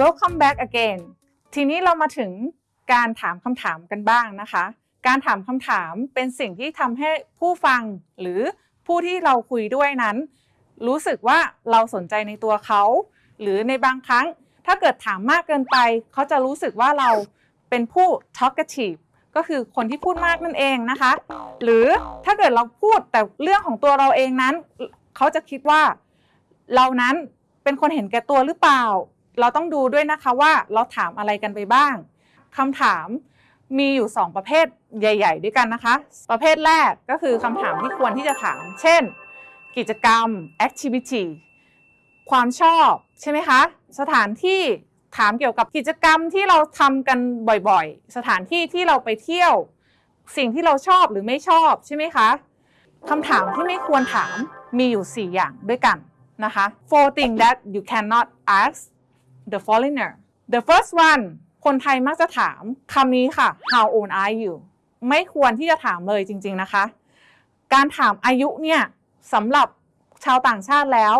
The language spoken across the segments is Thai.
welcome back again ทีนี้เรามาถึงการถามคำถามกันบ้างนะคะ การถามคำถามเป็นสิ่งที่ทำให้ผู้ฟังหรือผู้ที่เราคุยด้วยนั้น รู้สึกว่าเราสนใจในตัวเขา หรือในบางครั้ง ถ้าเกิดถามมากเกินไป เขาจะรู้สึกว่าเราเป็นผู้ talkative ก็คือคนที่พูดมากนั่นเองนะคะ หรือถ้าเกิดเราพูดแต่เรื่องของตัวเราเองนั้น เขาจะคิดว่า เรานั้นเป็นคนเห็นแก่ตัวหรือเปล่า เราต้องดูด้วยนะคะว่าเราถามอะไรกันไปบ้างคำถามมีอยู่ 2 ประเภทใหญ่ ๆ ด้วยกันนะคะ ประเภทแรกก็คือคำถามที่ควรที่จะถาม เช่น กิจกรรม activity ความชอบใช่ไหมคะ สถานที่ถามเกี่ยวกับกิจกรรมที่เราทำกันบ่อยๆ สถานที่ที่เราไปเที่ยว สิ่งที่เราชอบหรือไม่ชอบใช่ไหมคะคำถามที่ไม่ควรถามมีอยู่ 4 อย่างด้วยกันนะคะ four things that you cannot ask the foreigner the first one คนไทยมักจะถามคำนี้ค่ะ how old are you ไม่ควรที่จะถามเลยจริง ๆนะคะ การถามอายุเนี่ยสำหรับชาวต่างชาติแล้ว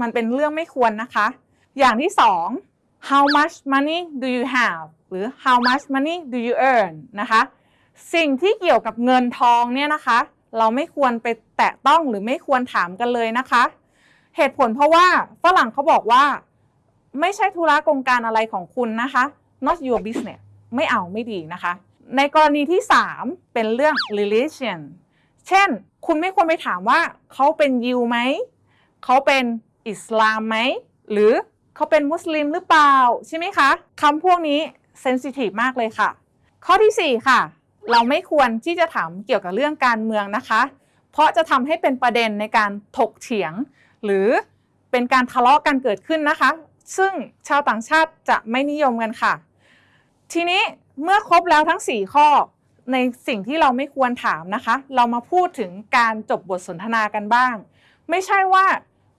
มันเป็นเรื่องไม่ควรนะคะ อย่างที่สอง how much money do you have หรือ how much money do you earn นะคะ สิ่งที่เกี่ยวกับเงินทองเนี่ยนะคะ เราไม่ควรไปแตะต้องหรือไม่ควรถามกันเลยนะคะ เหตุผลเพราะว่าฝรั่งเขาบอกว่า ไม่ใช่ธุระกงการอะไรของคุณนะคะ not your business ไม่เอาไม่ดีนะคะ ในกรณีที่ 3 เป็นเรื่อง religion เช่น คุณไม่ควรไปถามว่าเขาเป็นยิวไหม เขาเป็นอิสลามไหม หรือเขาเป็นมุสลิมหรือเปล่า ใช่ไหมคะคำพวกนี้เซนซิทีฟมากเลยค่ะ ข้อที่ 4 ค่ะ เราไม่ควรที่จะถามเกี่ยวกับเรื่องการเมืองนะคะ เพราะจะทำให้เป็นประเด็นในการถกเถียง หรือเป็นการทะเลาะกันเกิดขึ้นนะคะ ซึ่งชาวต่างชาติจะไม่นิยมกันค่ะ ทีนี้เมื่อครบแล้วทั้ง 4 ข้อ ในสิ่งที่เราไม่ควรถามนะคะ เรามาพูดถึงการจบบทสนทนากันบ้าง ไม่ใช่ว่า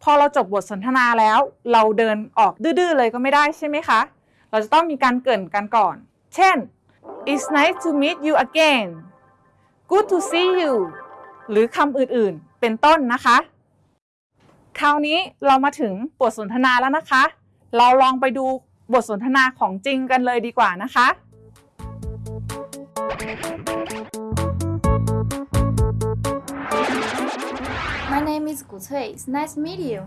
พอเราจบบทสนทนาแล้ว เราเดินออกดื้อๆเลยก็ไม่ได้ใช่ไหมคะ เราจะต้องมีการเกริ่นกันก่อน เช่น it's nice to meet you again good to see you หรือคำอื่นๆ เป็นต้นนะคะ คราวนี้เรามาถึงบทสนทนาแล้วนะคะ เราลองไปดูบทสนทนาของจริงกันเลยดีกว่านะคะ My name is Gu Cui. It's nice to meet you.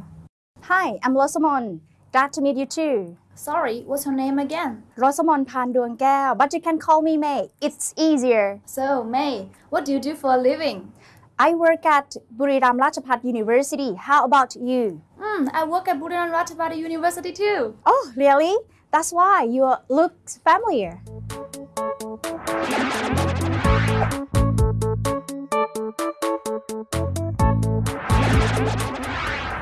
Hi, I'm Rosamond. Glad to meet you too. Sorry, what's your name again? Rosamond Pan Duang Gao, but you can call me May. It's easier. So, May, what do you do for a living? I work at Buriram Ratchapat University. How about you? Hmm, I work at Buriram Ratchaburi University too. Oh, really? That's why you look familiar.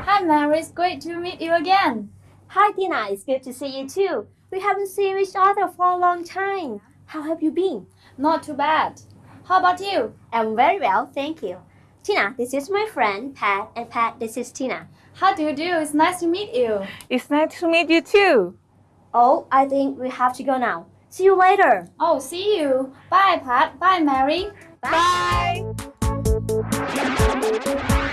Hi, Mary. It's great to meet you again. Hi, Tina. It's good to see you too. We haven't seen each other for a long time. How have you been? Not too bad. How about you? I'm very well, thank you. Tina, this is my friend Pat, and Pat, this is Tina. How do you do? It's nice to meet you. It's nice to meet you too. Oh, I think we have to go now. See you later. Oh, see you. Bye, Pat. Bye, Mary. Bye. Bye.